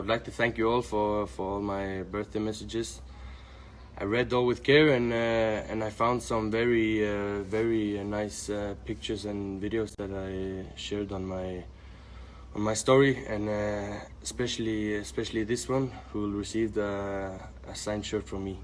I'd like to thank you all for, for all my birthday messages. I read all with care and uh, and I found some very uh, very uh, nice uh, pictures and videos that I shared on my on my story and uh, especially especially this one who will receive a signed shirt from me.